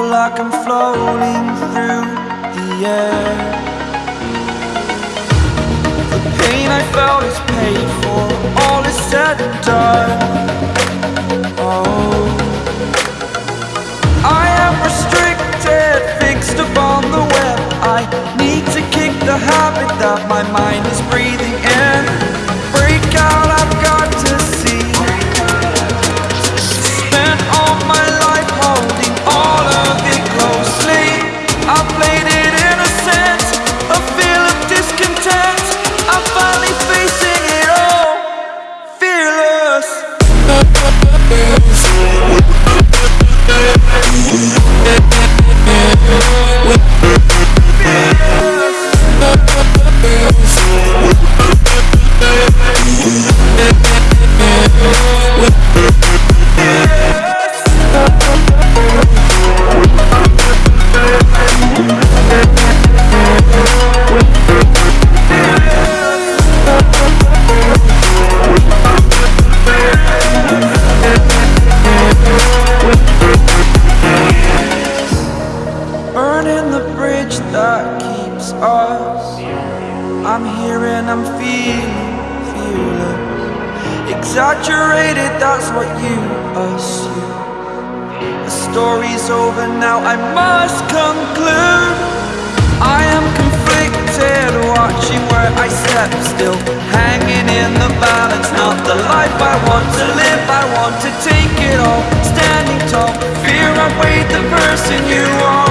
like I'm floating through the air. The pain I felt is paid for, all is said and done. Oh. I am restricted, fixed upon the web. I need to kick the habit that my mind I'm here and I'm feeling fearless. Exaggerated, that's what you assume. The story's over now, I must conclude. I am conflicted, watching where I step still. Hanging in the balance, not the life I want to live. I want to take it all, standing tall. Fear I weighed the person you are